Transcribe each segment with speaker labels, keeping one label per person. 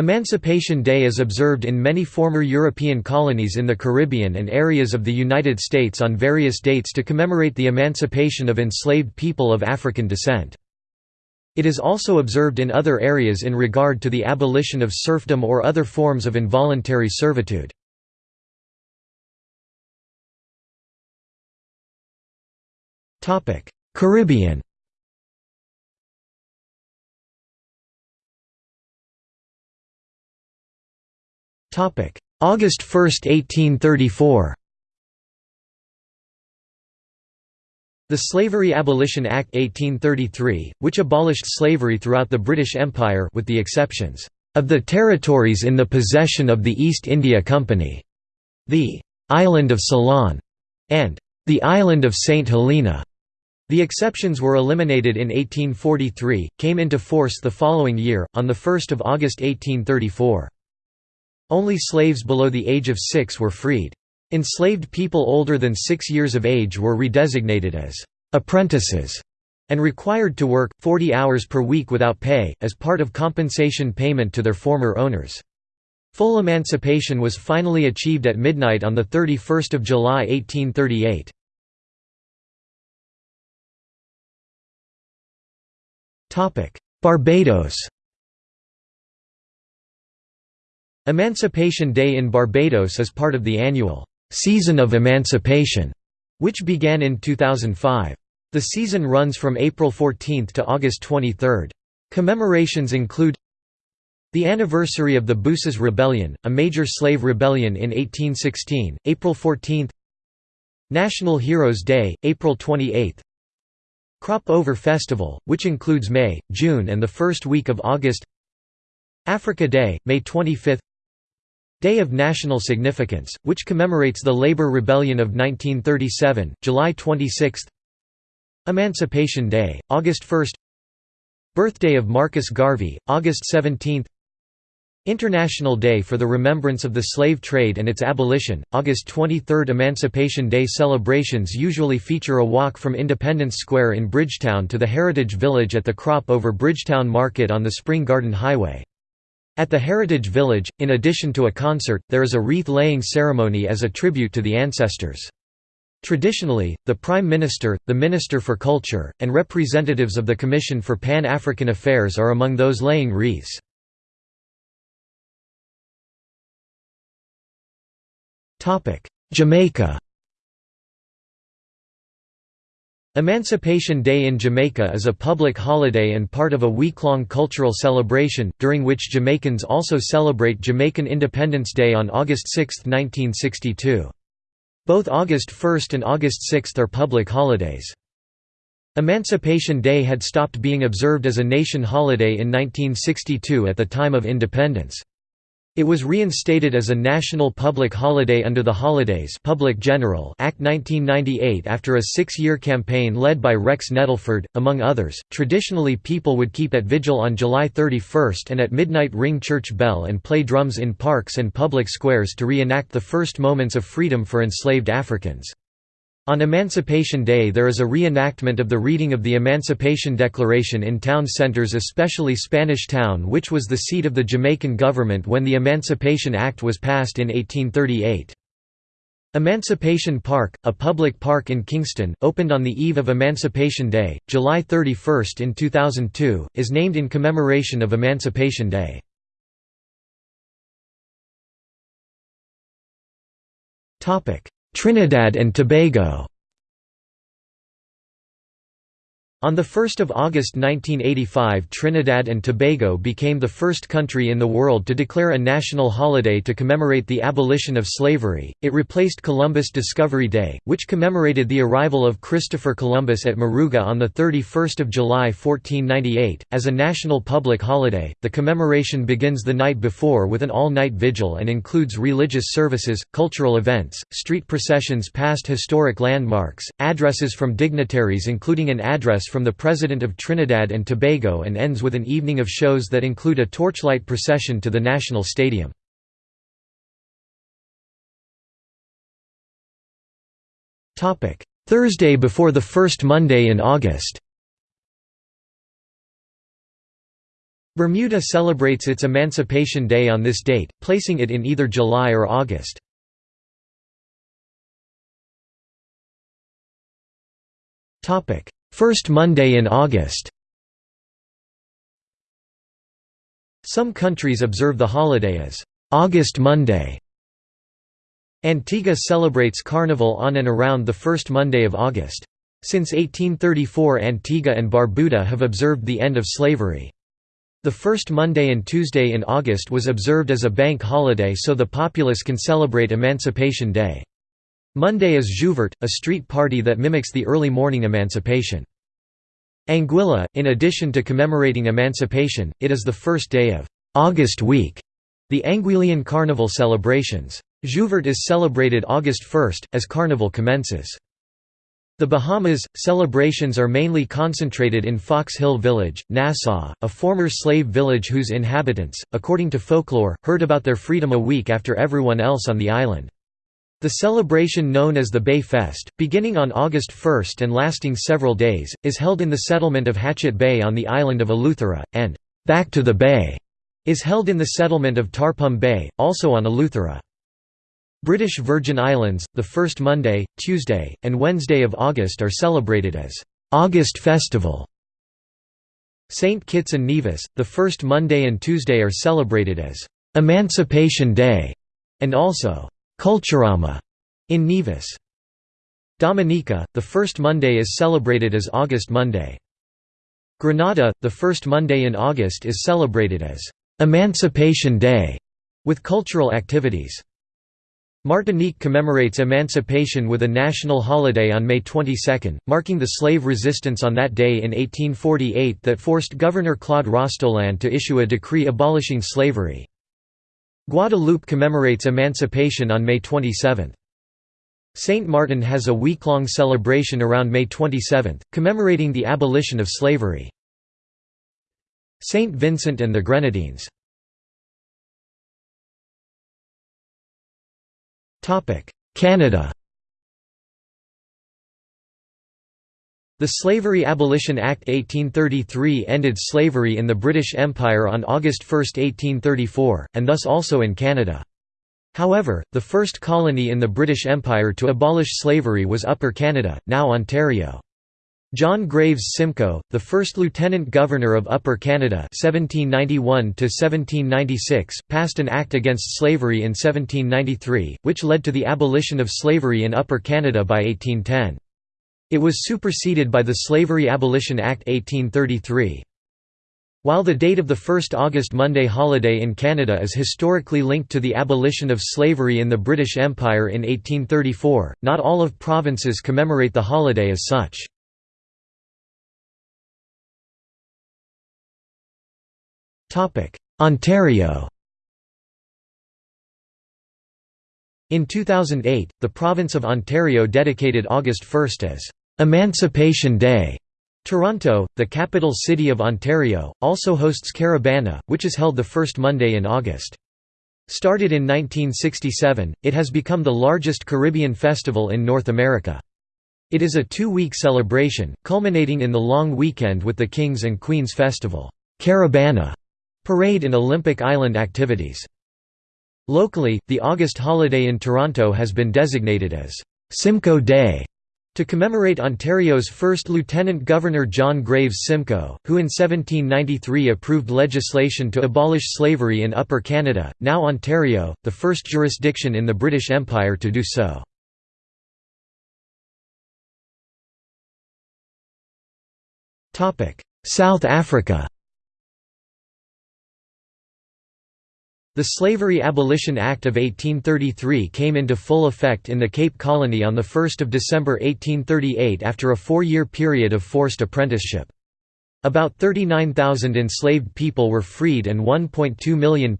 Speaker 1: Emancipation Day is observed in many former European colonies in the Caribbean and areas of the United States on various dates to commemorate the emancipation of enslaved people of African descent. It is also observed in other areas in regard to the abolition of serfdom or other forms of involuntary servitude. Caribbean August 1, 1834 The Slavery Abolition Act 1833, which abolished slavery throughout the British Empire with the exceptions of the territories in the possession of the East India Company, the island of Ceylon, and the island of St. Helena. The exceptions were eliminated in 1843, came into force the following year, on 1 August 1834. Only slaves below the age of six were freed. Enslaved people older than six years of age were redesignated as «apprentices» and required to work, 40 hours per week without pay, as part of compensation payment to their former owners. Full emancipation was finally achieved at midnight on 31 July 1838. Barbados Emancipation Day in Barbados is part of the annual «Season of Emancipation», which began in 2005. The season runs from April 14 to August 23. Commemorations include the anniversary of the Bussa's Rebellion, a major slave rebellion in 1816, April 14 National Heroes Day, April 28 Crop Over Festival, which includes May, June and the first week of August Africa Day, May 25 Day of National Significance, which commemorates the Labor Rebellion of 1937, July 26 Emancipation Day, August 1 Birthday of Marcus Garvey, August 17 International Day for the Remembrance of the Slave Trade and its Abolition, August 23 Emancipation Day celebrations usually feature a walk from Independence Square in Bridgetown to the Heritage Village at the Crop over Bridgetown Market on the Spring Garden Highway. At the Heritage Village, in addition to a concert, there is a wreath-laying ceremony as a tribute to the ancestors. Traditionally, the Prime Minister, the Minister for Culture, and representatives of the Commission for Pan-African Affairs are among those laying wreaths. Jamaica Emancipation Day in Jamaica is a public holiday and part of a week-long cultural celebration, during which Jamaicans also celebrate Jamaican Independence Day on August 6, 1962. Both August 1 and August 6 are public holidays. Emancipation Day had stopped being observed as a nation holiday in 1962 at the time of independence. It was reinstated as a national public holiday under the Holidays Public General Act 1998 after a six-year campaign led by Rex Nettleford, among others. Traditionally people would keep at vigil on July 31 and at midnight ring church bell and play drums in parks and public squares to reenact the first moments of freedom for enslaved Africans. On Emancipation Day there is a reenactment of the reading of the Emancipation Declaration in town centers especially Spanish Town which was the seat of the Jamaican government when the Emancipation Act was passed in 1838. Emancipation Park, a public park in Kingston, opened on the eve of Emancipation Day, July 31 in 2002, is named in commemoration of Emancipation Day. Trinidad and Tobago On 1 August 1985 Trinidad and Tobago became the first country in the world to declare a national holiday to commemorate the abolition of slavery. It replaced Columbus Discovery Day, which commemorated the arrival of Christopher Columbus at Moruga on 31 July 1498. As a national public holiday, the commemoration begins the night before with an all-night vigil and includes religious services, cultural events, street processions past historic landmarks, addresses from dignitaries including an address from the President of Trinidad and Tobago and ends with an evening of shows that include a torchlight procession to the National Stadium. Thursday before the first Monday in August Bermuda celebrates its Emancipation Day on this date, placing it in either July or August. First Monday in August Some countries observe the holiday as August Monday. Antigua celebrates Carnival on and around the first Monday of August. Since 1834 Antigua and Barbuda have observed the end of slavery. The first Monday and Tuesday in August was observed as a bank holiday so the populace can celebrate Emancipation Day. Monday is Jouvert, a street party that mimics the early morning emancipation. Anguilla, in addition to commemorating emancipation, it is the first day of August week, the Anguillian Carnival celebrations. Jouvert is celebrated August 1, as Carnival commences. The Bahamas, celebrations are mainly concentrated in Fox Hill Village, Nassau, a former slave village whose inhabitants, according to folklore, heard about their freedom a week after everyone else on the island. The celebration known as the Bay Fest, beginning on August 1 and lasting several days, is held in the settlement of Hatchet Bay on the island of Eleuthera, and «Back to the Bay» is held in the settlement of Tarpum Bay, also on Eleuthera. British Virgin Islands, the first Monday, Tuesday, and Wednesday of August are celebrated as «August Festival». St. Kitts and Nevis, the first Monday and Tuesday are celebrated as «Emancipation Day» and also Culturama in Nevis. Dominica, the first Monday is celebrated as August Monday. Grenada, the first Monday in August is celebrated as Emancipation Day, with cultural activities. Martinique commemorates emancipation with a national holiday on May 22, marking the slave resistance on that day in 1848 that forced Governor Claude Rostoland to issue a decree abolishing slavery. Guadeloupe commemorates emancipation on May 27. Saint Martin has a week-long celebration around May 27, commemorating the abolition of slavery. Saint Vincent and the Grenadines Canada The Slavery Abolition Act 1833 ended slavery in the British Empire on August 1, 1834, and thus also in Canada. However, the first colony in the British Empire to abolish slavery was Upper Canada, now Ontario. John Graves Simcoe, the first Lieutenant Governor of Upper Canada 1791 passed an act against slavery in 1793, which led to the abolition of slavery in Upper Canada by 1810. It was superseded by the Slavery Abolition Act 1833. While the date of the 1st August Monday holiday in Canada is historically linked to the abolition of slavery in the British Empire in 1834, not all of provinces commemorate the holiday as such. Ontario In 2008, the province of Ontario dedicated August 1 as Emancipation Day. Toronto, the capital city of Ontario, also hosts Caribana, which is held the first Monday in August. Started in 1967, it has become the largest Caribbean festival in North America. It is a two-week celebration, culminating in the long weekend with the Kings and Queens Festival Caribana parade and Olympic Island activities. Locally, the August holiday in Toronto has been designated as Simcoe Day to commemorate Ontario's first Lieutenant Governor John Graves Simcoe, who in 1793 approved legislation to abolish slavery in Upper Canada, now Ontario, the first jurisdiction in the British Empire to do so. South Africa The Slavery Abolition Act of 1833 came into full effect in the Cape Colony on 1 December 1838 after a four-year period of forced apprenticeship. About 39,000 enslaved people were freed and £1.2 million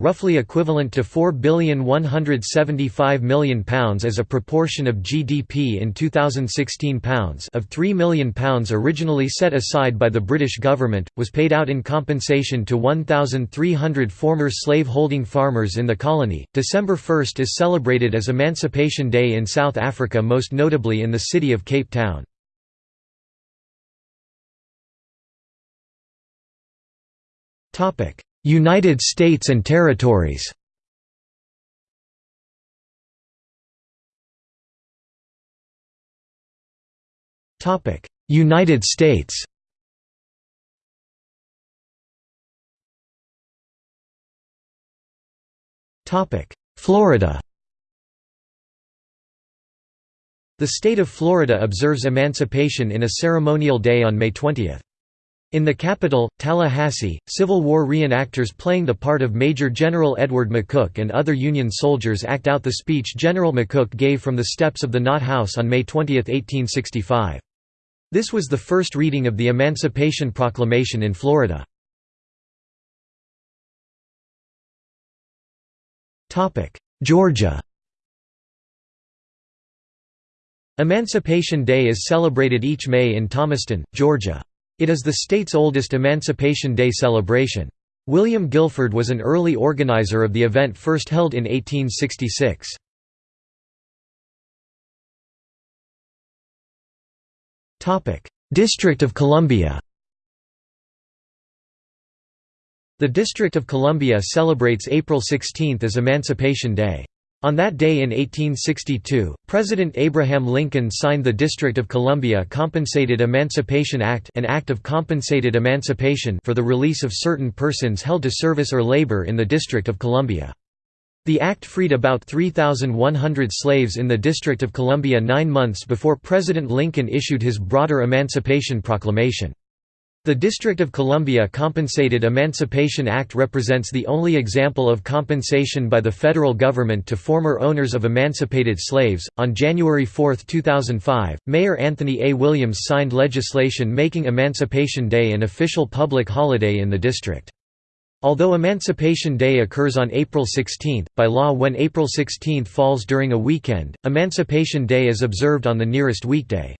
Speaker 1: roughly equivalent to £4,175 million as a proportion of GDP in 2016 pounds of £3 million originally set aside by the British government, was paid out in compensation to 1,300 former slave-holding farmers in the colony. December 1 is celebrated as Emancipation Day in South Africa most notably in the city of Cape Town. United States and territories. United States. Florida. The state of Florida observes emancipation in a ceremonial day on May 20. In the capital, Tallahassee, Civil War reenactors playing the part of Major General Edward McCook and other Union soldiers act out the speech General McCook gave from the steps of the Knott House on May 20, 1865. This was the first reading of the Emancipation Proclamation in Florida. Georgia Emancipation Day is celebrated each May in Thomaston, Georgia. It is the state's oldest Emancipation Day celebration. William Guilford was an early organizer of the event first held in 1866. District of Columbia The District of Columbia celebrates April 16 as Emancipation Day. On that day in 1862, President Abraham Lincoln signed the District of Columbia Compensated Emancipation Act an act of compensated emancipation for the release of certain persons held to service or labor in the District of Columbia. The act freed about 3,100 slaves in the District of Columbia nine months before President Lincoln issued his broader Emancipation Proclamation. The District of Columbia Compensated Emancipation Act represents the only example of compensation by the federal government to former owners of emancipated slaves. On January 4, 2005, Mayor Anthony A. Williams signed legislation making Emancipation Day an official public holiday in the district. Although Emancipation Day occurs on April 16, by law when April 16 falls during a weekend, Emancipation Day is observed on the nearest weekday.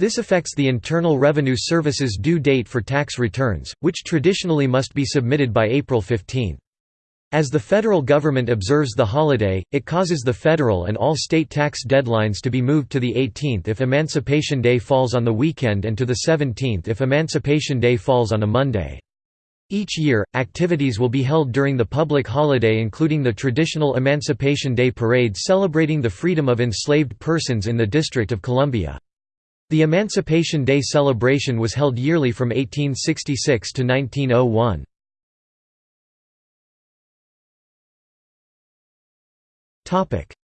Speaker 1: This affects the Internal Revenue Service's due date for tax returns, which traditionally must be submitted by April 15. As the federal government observes the holiday, it causes the federal and all state tax deadlines to be moved to the 18th if Emancipation Day falls on the weekend and to the 17th if Emancipation Day falls on a Monday. Each year, activities will be held during the public holiday including the traditional Emancipation Day Parade celebrating the freedom of enslaved persons in the District of Columbia. The Emancipation Day celebration was held yearly from 1866 to 1901.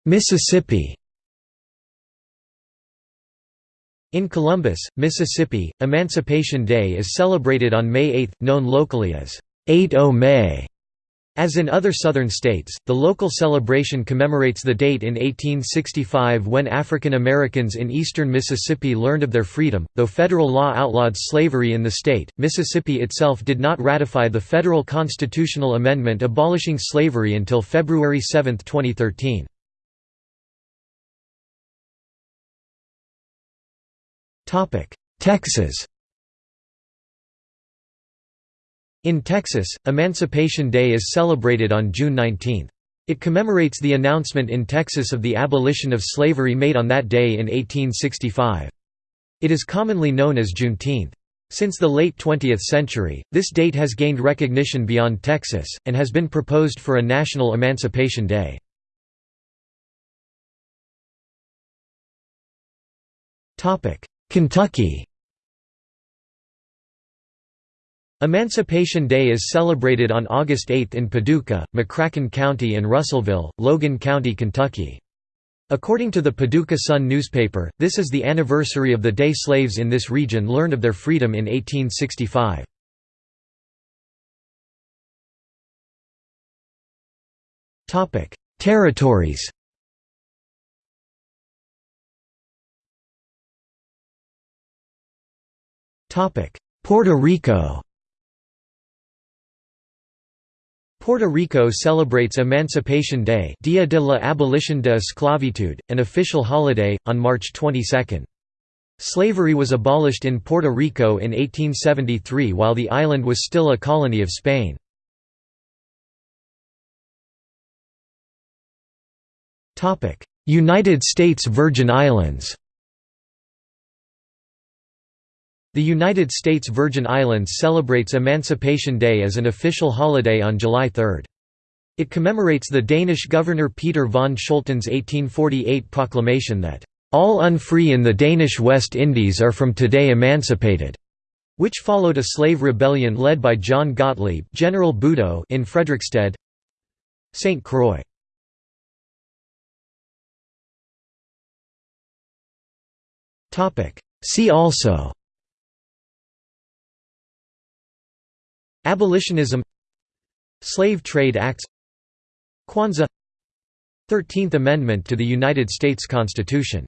Speaker 1: Mississippi In Columbus, Mississippi, Emancipation Day is celebrated on May 8, known locally as 8-0 as in other southern states, the local celebration commemorates the date in 1865 when African Americans in eastern Mississippi learned of their freedom. Though federal law outlawed slavery in the state, Mississippi itself did not ratify the federal constitutional amendment abolishing slavery until February 7, 2013. Texas In Texas, Emancipation Day is celebrated on June 19. It commemorates the announcement in Texas of the abolition of slavery made on that day in 1865. It is commonly known as Juneteenth. Since the late 20th century, this date has gained recognition beyond Texas, and has been proposed for a national Emancipation Day. Kentucky Emancipation Day is celebrated on August 8 in Paducah, McCracken County and Russellville, Logan County, Kentucky. According to the Paducah Sun newspaper, this is the anniversary of the day slaves in this region learned of their freedom in 1865. Territories Puerto Rico Puerto Rico celebrates Emancipation Day Dia de la Abolición de Esclavitud, an official holiday, on March 22. Slavery was abolished in Puerto Rico in 1873 while the island was still a colony of Spain. United States Virgin Islands The United States Virgin Islands celebrates Emancipation Day as an official holiday on July 3. It commemorates the Danish governor Peter von Scholten's 1848 proclamation that, "...all unfree in the Danish West Indies are from today emancipated." which followed a slave rebellion led by John Gottlieb General Buddoe in Frederiksted St. Croix See also Abolitionism Slave Trade Acts Kwanzaa Thirteenth Amendment to the United States Constitution